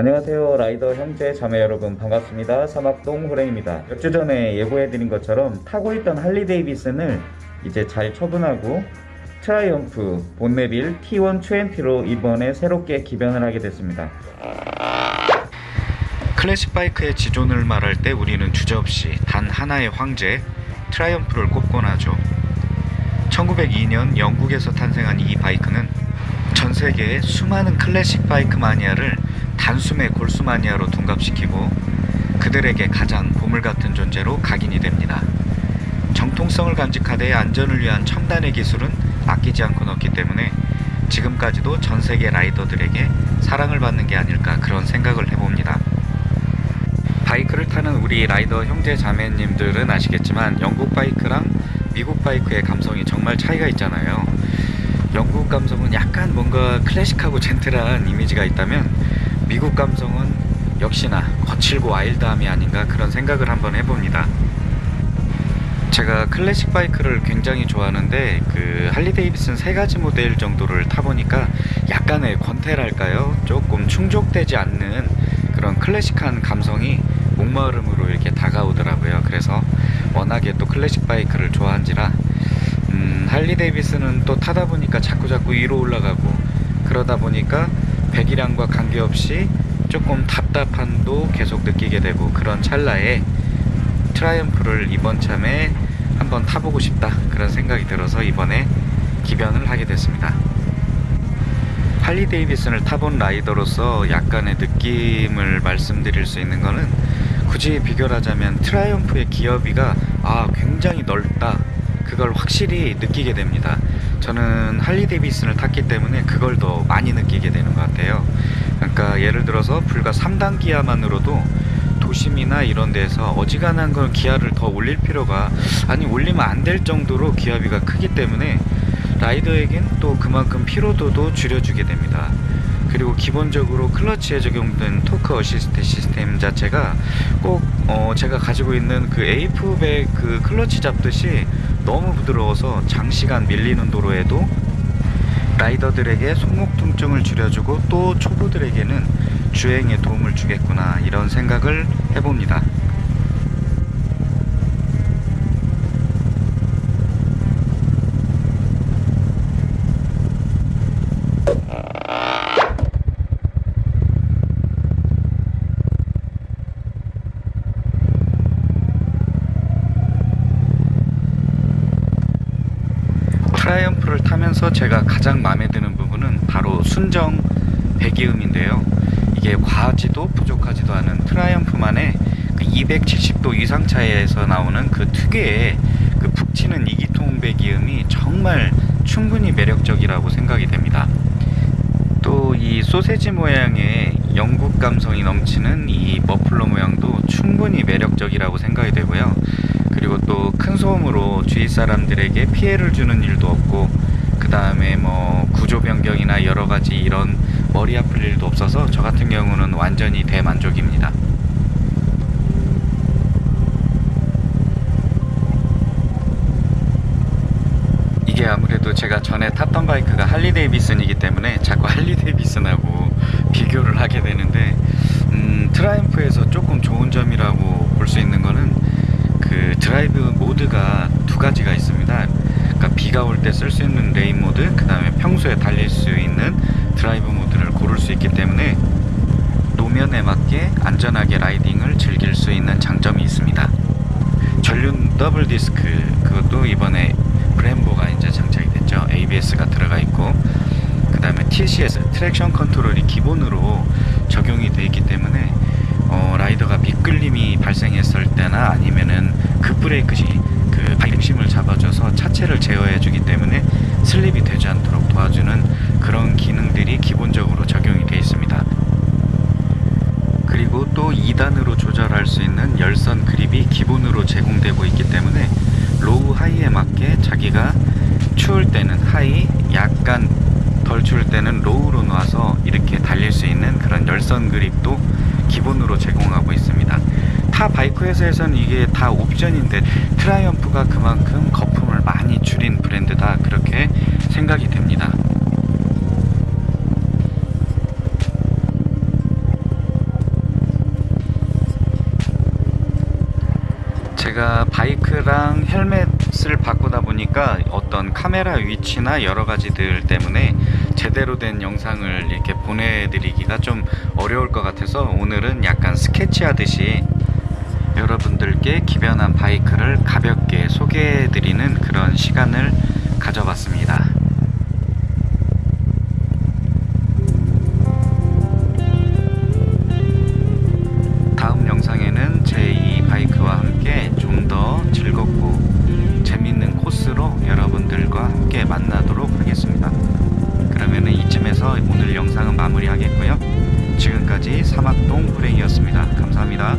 안녕하세요 라이더 형제 자매 여러분. 반갑습니다. 사막동 호랭입니다. 몇 주 전에 예고해드린 것처럼 타고 있던 할리 데이비슨을 이제 잘 처분하고 트라이언프 본네빌 T120로 이번에 새롭게 기변을 하게 됐습니다. 클래식 바이크의 지존을 말할 때 우리는 주저없이 단 하나의 황제 트라이언프를 꼽곤 하죠. 1902년 영국에서 탄생한 이 바이크는 전 세계의 수많은 클래식 바이크 마니아를 단숨에 골수 마니아로 둔갑시키고 그들에게 가장 보물 같은 존재로 각인이 됩니다. 정통성을 간직하되 안전을 위한 첨단의 기술은 아끼지 않고 넣기 때문에 지금까지도 전 세계 라이더들에게 사랑을 받는 게 아닐까 그런 생각을 해봅니다. 바이크를 타는 우리 라이더 형제 자매님들은 아시겠지만 영국 바이크랑 미국 바이크의 감성이 정말 차이가 있잖아요. 영국 감성은 약간 뭔가 클래식하고 젠틀한 이미지가 있다면 미국 감성은 역시나 거칠고 와일드함이 아닌가 그런 생각을 한번 해봅니다. 제가 클래식 바이크를 굉장히 좋아하는데 그 할리 데이비슨 세 가지 모델 정도를 타보니까 약간의 권태랄까요? 조금 충족되지 않는 그런 클래식한 감성이 목마름으로 이렇게 다가오더라고요. 그래서 워낙에 또 클래식 바이크를 좋아한지라 음, 할리 데이비슨은 또 타다 보니까 자꾸 자꾸 위로 올라가고 그러다 보니까 배기량과 관계없이 조금 답답함도 계속 느끼게 되고 그런 찰나에 트라이언프를 이번 참에 한번 타보고 싶다 그런 생각이 들어서 이번에 기변을 하게 됐습니다. 할리 데이비슨을 타본 라이더로서 약간의 느낌을 말씀드릴 수 있는 거는 굳이 비교를 하자면 트라이언프의 기어비가 아 굉장히 넓다 그걸 확실히 느끼게 됩니다 저는 할리 데이비슨을 탔기 때문에 그걸 더 많이 느끼게 되는 것 같아요 그러니까 예를 들어서 불과 3단 기아만으로도 도심이나 이런 데서 어지간한 걸 기아를 더 올릴 필요가 아니 올리면 안 될 정도로 기어비가 크기 때문에 라이더에겐 또 그만큼 피로도도 줄여주게 됩니다. 그리고 기본적으로 클러치에 적용된 토크 어시스트 시스템 자체가 꼭 어 제가 가지고 있는 그 에이프백 그 클러치 잡듯이 너무 부드러워서 장시간 밀리는 도로에도 라이더들에게 손목 통증을 줄여주고 또 초보들에게는 주행에 도움을 주겠구나 이런 생각을 해봅니다. 타면서 제가 가장 마음에 드는 부분은 바로 순정 배기음인데요. 이게 과하지도 부족하지도 않은 트라이언프만의 그 270도 위상 차이에서 나오는 그 특유의 그 북치는 이기통 배기음이 정말 충분히 매력적이라고 생각이 됩니다. 또 이 소세지 모양의 영국 감성이 넘치는 이 머플러 모양도 충분히 매력적이라고 생각이 되고요. 그리고 또 큰 소음으로 주위 사람들에게 피해를 주는 일도 없고 그 다음에 뭐 구조 변경이나 여러 가지 이런 머리 아플 일도 없어서 저 같은 경우는 완전히 대만족입니다. 이게 아무래도 제가 전에 탔던 바이크가 할리 데이비슨이기 때문에 자꾸 할리 데이비슨하고 비교를 하게 되는데 음, 트라이언프에서 조금 좋은 점이라고 볼 수 있는 거는 그 드라이브 모드가 두 가지가 있습니다. 그러니까 비가 올 때 쓸 수 있는 rain 모드, 그 다음에 평소에 달릴 수 있는 드라이브 모드를 고를 수 있기 때문에 노면에 맞게 안전하게 라이딩을 즐길 수 있는 장점이 있습니다. 전륜 더블 디스크 그것도 이번에 브렘보가 이제 장착이 됐죠. ABS가 들어가 있고 그 다음에 TCS traction control이 기본으로 적용이 되어 있기 때문에 어, 라이더가 미끌림이 발생했을 때나 아니면은 급브레이크시 그 중심을 잡아줘서 차체를 제어해주기 때문에 슬립이 되지 도와주는 그런 기능들이 기본적으로 적용이 되어 있습니다. 그리고 또 2단으로 조절할 수 있는 열선 그립이 기본으로 제공되고 있기 때문에 low high에 맞게 자기가 추울 때는 high, 약간 덜 추울 때는 low로 놔서 이렇게 달릴 수 있는 그런 열선 그립도 기본으로 제공하고 있습니다. 타 바이크 회사에서는 이게 다 옵션인데 트라이언프가 그만큼 거품을 많이 줄인 브랜드다 그렇게 생각이 됩니다. 제가 바이크랑 헬멧을 바꾸다 보니까 어떤 카메라 위치나 여러 가지들 때문에 제대로 된 영상을 이렇게 보내드리기가 좀 어려울 것 같아서 오늘은 약간 스케치하듯이 여러분들께 기변한 바이크를 가볍게 소개해드리는 그런 시간을 가져봤습니다. 다음 영상에는 제 이 바이크와 함께 좀 더 즐겁고 재밌는 코스로 여러분들과 함께 만나도록 하겠습니다. 그러면은 이쯤에서 오늘 영상은 마무리하겠고요. 지금까지 사막동 후랭이었습니다. 감사합니다.